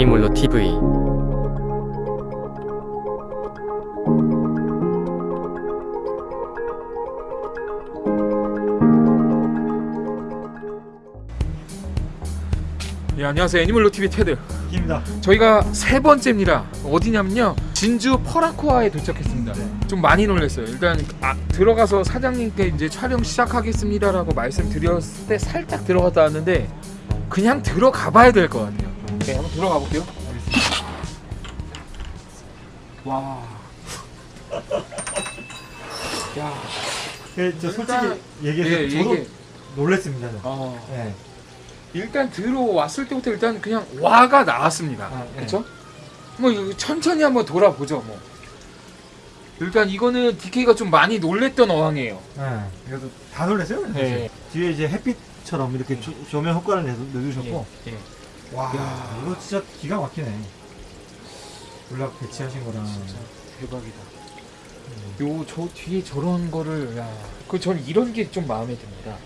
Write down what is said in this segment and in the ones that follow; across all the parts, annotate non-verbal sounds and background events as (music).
애니몰로 TV 예, 안녕하세요. 애니멀로 TV 테드. 입니다. 저희가 세 번째입니다. 어디냐면요. 진주 퍼라코아에 도착했습니다. 좀 많이 놀랐어요. 일단 아, 들어가서 사장님께 이제 촬영 시작하겠습니다라고 말씀드렸을 때 살짝 들어갔다 왔는데 그냥 들어가 봐야 될 것 같아요 네 한번 들어가 볼게요 와 야, 예, 저 솔직히 일단- 얘기해서 예, 저도 이게 놀랬습니다. 저. 어, 예. 일단 들어왔을 때부터 일단 그냥 와가 나왔습니다. 아, 예. 그렇죠? 뭐 천천히 한번 돌아보죠, 뭐. 일단 이거는 DK가 좀 많이 놀랬던 어항이에요. 예. 그래도 다 놀랐어요. 사실. 예. 뒤에 이제 햇빛처럼 이렇게 조, 조명 효과를 내서 넣으셨고, 예. 와, 야. 이거 진짜 기가 막히네. 블락 배치하신 거랑. 진짜 대박이다. 요 저 뒤에 저런 거를 야, 그 저는 이런 게 좀 마음에 듭니다.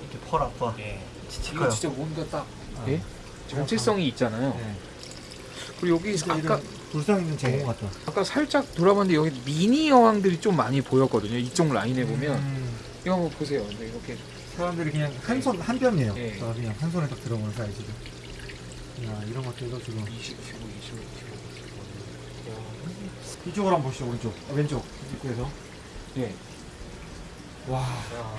이렇게 펄 아파. 예. 진짜 이거 진짜 뭔가 딱 아. 예? 정체성이 있잖아요. 예. 그리고 여기 아까 불상 있는 제공 같다. 아까 살짝 돌아봤는데 여기 미니 여왕들이 좀 많이 보였거든요. 이쪽 라인에 보면 음, 이거 한번 보세요. 근데 이렇게 사람들이 그냥 한 손, 한 뼘이에요. 예. 저 그냥 한 손에 딱 들어오는 사이즈도. 야, 이런 것들도 지금. 20kg, 25kg. 이쪽으로 한번 보시죠, 오른쪽. 아, 왼쪽. 입구에서. 예. 와. 야,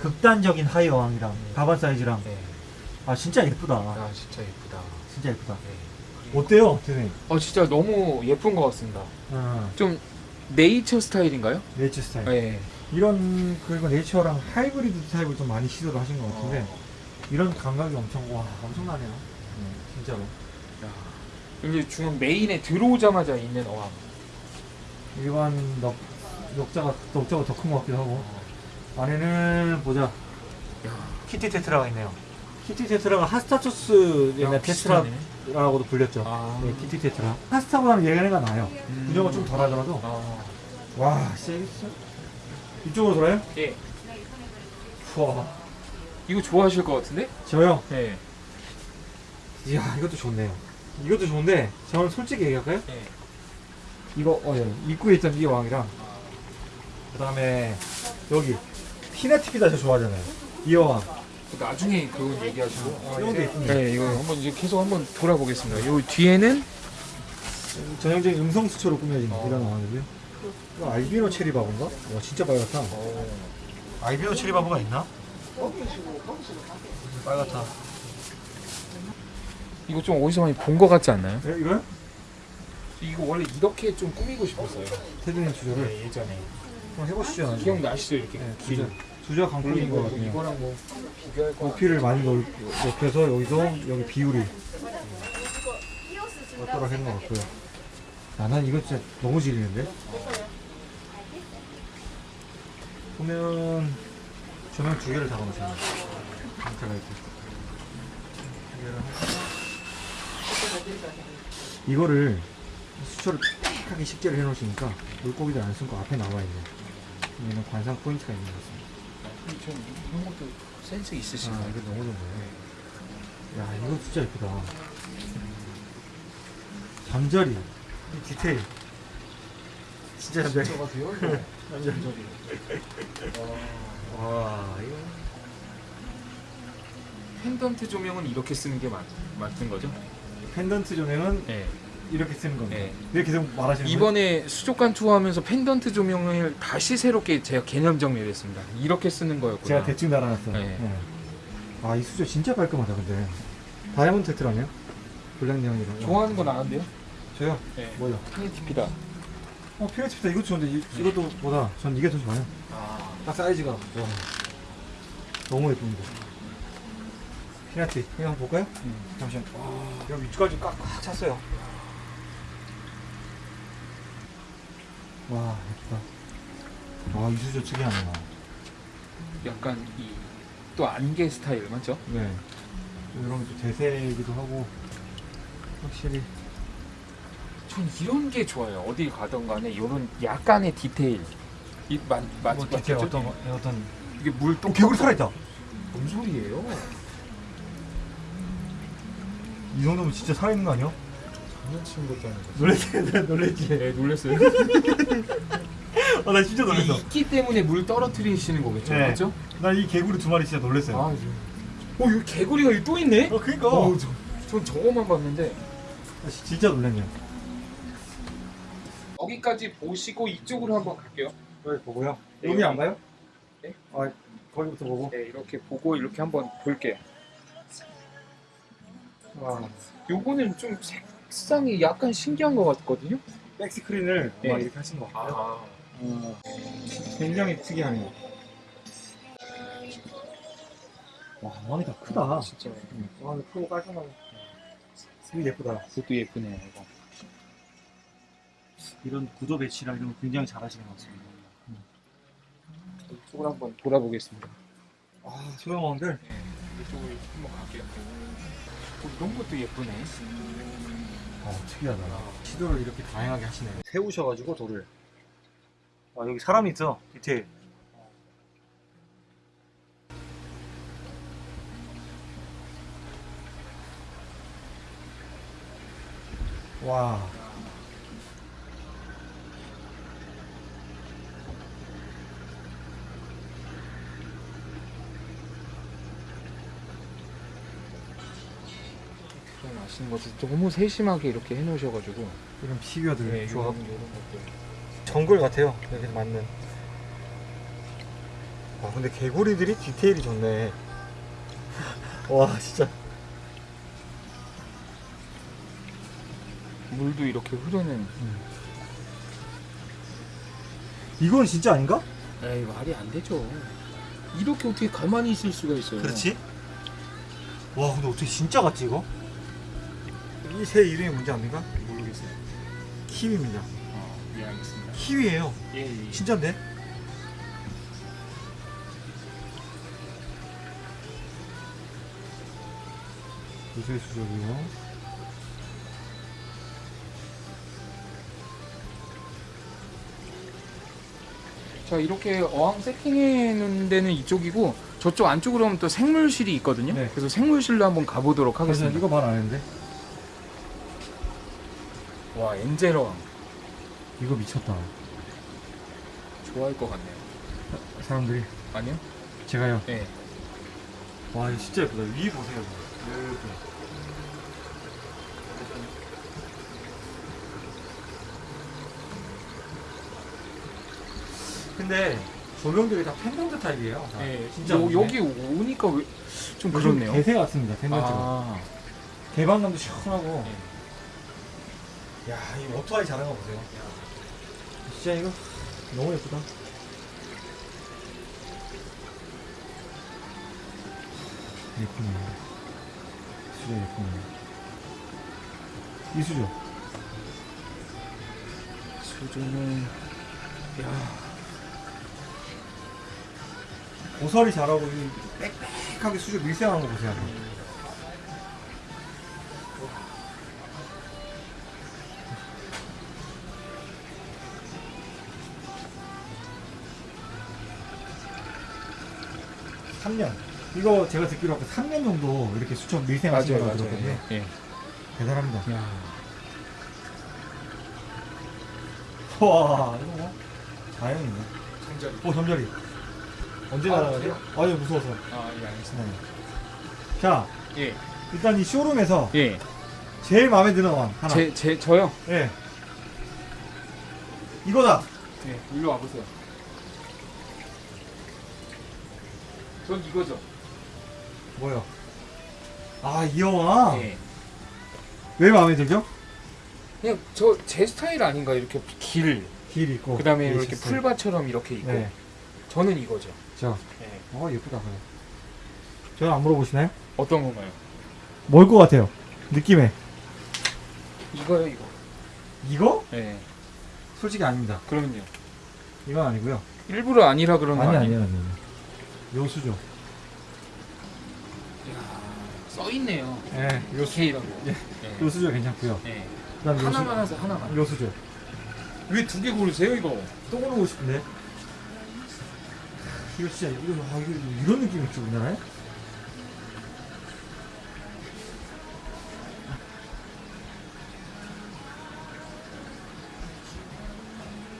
극단적인 하이 어항이랑 가발 사이즈랑 네. 아 진짜 예쁘다 야, 진짜 예쁘다. 진짜 예쁘다 네. 어때요 대표님 어, 진짜 너무 예쁜 것 같습니다. 아, 좀 네이처 스타일인가요? 네이처 스타일 네. 이런 그리고 네이처랑 하이브리드 타입을 좀 많이 시도를 하신 것 같은데 어. 이런 감각이 엄청 와 엄청나네요 네, 진짜로 야. 여기 중앙 메인에 들어오자마자 있는 어항. 일반 넉, 녹자가 녹자가 더 큰 것 같기도 하고 안에는 보자 야, 키티 테트라가 있네요 키티 테트라가 하스타초스 옛날 비슷하네. 테트라라고도 불렸죠 아. 네, 키티 테트라 하스타보다는 얘네가 나아요 음. 구조가 좀 덜하더라도 아. 와, 세겠어? 이쪽으로 돌아요? 예. 우와. 이거 좋아하실 것 같은데? 저요? 네. 이야, 이것도 좋네요. 이것도 좋은데, 저는 솔직히 얘기할까요? 예. 이거, 어, 예. 입구에 있던 이 왕이랑, 그 다음에, 여기, 피나티피다 저 좋아하잖아요. 이 왕. 나중에 그건 얘기하시고. 아, 이런 게 있군요. 네, 이거 한번 이제 계속 한번 돌아보겠습니다. 요 뒤에는 전형적인 음성 수초로 꾸며진 어. 이런 왕이고요. 이거 알비노 체리바보인가? 와, 진짜 빨갛다. 어, 알비노 체리바보가 있나? 빨갛다. 이거 좀 어디서 많이 본 것 같지 않나요? 네, 이거요? 이거 원래 이렇게 좀 꾸미고 싶었어요. 테드님 주저를 네, 예전에. 한번 해보시죠. 나중에. 기억나시죠? 이렇게 네, 길. 주저. 주저 강풍인 것 같네요. 이거랑 뭐 비교할 거. 높이를 많이 넓, 높여서 여기서 여기 비율이 어떠락 했는 것 같고요. 아, 난 이거 진짜 너무 지리는데? 보면 조명 두 개를 담아놓으셨네요. 상태가 이렇게. 두 개를 하고. 이거를 수초를 픽하게 식재를 해 놓으시니까 물고기들 안 숨고 앞에 나와 있네. 얘는 관상 포인트가 있는 것 같습니다. 좀 이런 것도 센스 아, 있으신가요? 이거 너무 좋네. 야, 이거 진짜 예쁘다. 잠자리, 이 디테일. 진짜 잠자리. (laughs) 잠자리. 와, 이거. 펜던트 조명은 이렇게 쓰는 게 맞, 맞는 거죠? 펜던트 조명은 네. 이렇게 쓰는 겁니다. 네. 계속 말하시는 거예요? 이번에 수족관 투어하면서 펜던트 조명을 다시 새롭게 제가 개념 정리를 했습니다. 이렇게 쓰는 거였구나. 제가 대충 달아놨어요. 네. 네. 아, 이 수조 진짜 깔끔하다, 근데. 다이아몬드 테트라네요? 블랙 네온이랑. 좋아하는 건 아는데요? 저요? 네. 뭐요? 피니티피다. 어, 피레티프다 이것도 좋은데, 이, 이것도 보다 전 이게 더 좋아요. 아, 딱 사이즈가 와. 너무 예쁩니다. 피나티 이거 한번 볼까요? 음. 잠시만. 와, 여기 위쪽까지 꽉꽉 찼어요. 와 예쁘다. 와 이수저 특이하네요. 약간 이 또 안개 스타일 맞죠? 네. 이런 게또 대세이기도 하고 확실히 전 이런 게 좋아요. 어디 가던 간에 이런 약간의 디테일. 이 맞, 맞, 뭐 맞죠? 디테일 어떤 거- 어떤 이게 물동 개구리 살아있다. 뭔 소리예요? 이 정도면 진짜 살아있는 거 아니야? 장난치는 것도 아니고. 놀랬지 놀랬지 네 놀랐어요. 아 나 (laughs) 진짜 이 이끼 때문에 물 떨어뜨리시는 거겠죠, 네. 맞죠? 나 이 개구리 두 마리 진짜 놀랬어요 아, 이제- 어, 여기 개구리가 여기 또 있네? 어 그니까 어, 저, 전 저거만 봤는데 아, 지- 진짜 놀랐네요 여기까지 보시고 이쪽으로 한번 갈게요. 여기 보고요 네, 여기 안 여기. 봐요? 네? 아 거기부터 보고 네, 이렇게 보고 이렇게 한번 볼게요. 와 요거는 좀 색상이 약간 신기한 것 같거든요. 백스크린을 네. 아마 이렇게 하신 것 같아요. 아, 어, 굉장히 특이하네요. 와다 크다. 진짜. 왕이 크고 깔끔하고 되게 예쁘다. 그것도 예쁘네요, 이거. 이런 구도 배치랑 이런 거 굉장히 잘 하시는 것 같습니다. 이쪽으로 한번 돌아보겠습니다. 아 소형왕들? 네, 이 쪽으로 한번 갈게요. 어, 이런 것도 예쁘네. 어 특이하다. 시도를 이렇게 다양하게 하시네. 세우셔가지고 돌을. 아 여기 사람이 있어 디테일 와 좀 아시는 것도 너무 세심하게 이렇게 해놓으셔가지고. 이런 피규어들 네, 조합 이런, 이런 것도. 정글 같아요 여기 맞는 와 근데 개구리들이 디테일이 좋네 (laughs) 와 진짜 물도 이렇게 흐르는. 이건 진짜 아닌가? 에이 말이 안 되죠. 이렇게 어떻게 가만히 있을 수가 있어요. 그렇지? 와 근데 어떻게 진짜 같지 이거? 이 새 이름이 뭔지 압니까? 모르겠어요. 키위입니다 어, 예 알겠습니다. 키위예요 예, 예. 진짜인데? 요새 수족이요 자 이렇게 어항 세팅해 놓은 데는 이쪽이고 저쪽 안쪽으로 하면 또 생물실이 있거든요. 네. 그래서 생물실로 한번 가보도록 하겠습니다. 이거 말 안 했는데 와 엔젤 어항 이거 미쳤다 좋아할 것 같네요. 사람들이 아니요? 제가요 네. 와 이거 진짜 예쁘다 위 보세요 이렇게 근데 조명들이 다 펜던트 타입이에요 다. 네. 진짜 요. 여기 오니까 왜 좀 요즘 그렇네요. 개새 같습니다 펜던트가 아, 개방감도 시원하고 네. 야, 이 오토바이 잘하는 거 보세요. 진짜 이거 너무 예쁘다. 예쁘네. 수저 예쁘네. 이 수저. 수조는 야 고설이 잘하고 이 빽빽하게 수저 밀생하는 거 보세요. 삼년 이거 제가 듣기로 아까 3년 정도 이렇게 수천 밀생하신 거라고. 들었거든요. 예. 대단합니다. 야 와, 이거 뭐 자연이네. 잠자리. 오, 잠자리. 언제 아, 날아가죠? 아니, 무서워서. 아, 예, 알겠습니다. 네. 자, 예, 일단 이 쇼룸에서 예. 제일 마음에 드는 왕 하나. 제, 제, 저요. 예. 이거다. 예, 일로 와보세요. 전 이거죠. 뭐요? 아, 이 영화. 예. 왜 마음에 들죠? 그냥 저 제 스타일 아닌가 이렇게 길. 길 있고. 그 다음에 이렇게 레이시스. 풀밭처럼 이렇게 있고. 네. 저는 이거죠. 저. 예. 어, 예쁘다. 그래. 저는 안 물어보시나요? 어떤 건가요? 뭘 것 같아요? 느낌에. 이거요, 이거. 이거? 예. 솔직히 아닙니다. 그러면요. 이건 아니고요. 일부러 아니라 그런 거 아니, 아니에요? 아니에요, 아니에 요수죠. 써있네요. 예, 요수. 예, 네. 요수죠 괜찮고요. 네. 그다음 요수, 하세요. 하나만. 요수죠. 왜 두 개 고르세요, 이거? 또 고르고 싶은데. 이거 진짜, 이거, 아, 이거 이런 느낌이었죠, 나네.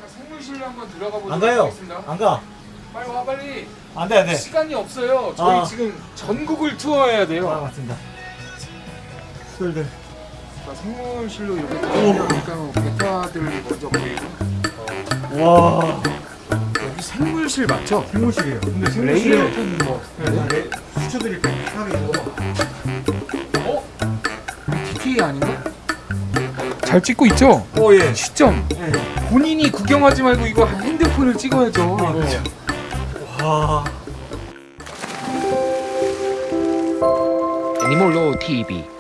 아, 안 가요. 하겠습니다. 안 가. 빨리 와, 빨리. 안돼 안돼. 시간이 없어요. 저희 아. 지금 전국을 투어해야 아 돼요. 맞습니다. 수돌들. 자, 생물실로 이렇게 들어오니까 베타들 먼저 보이고. 와. 여기 생물실 맞죠? 생물실이에요. 근데 레이아웃은 뭐? 네. 수초들이 빽빽하게 어? DTA 아닌가? 잘 찍고 있죠? 오 예. 시점. 예. 본인이 구경하지 말고 이거 핸드폰을 찍어야죠. 아, 이거. 그쵸. 와. 애니몰로 TV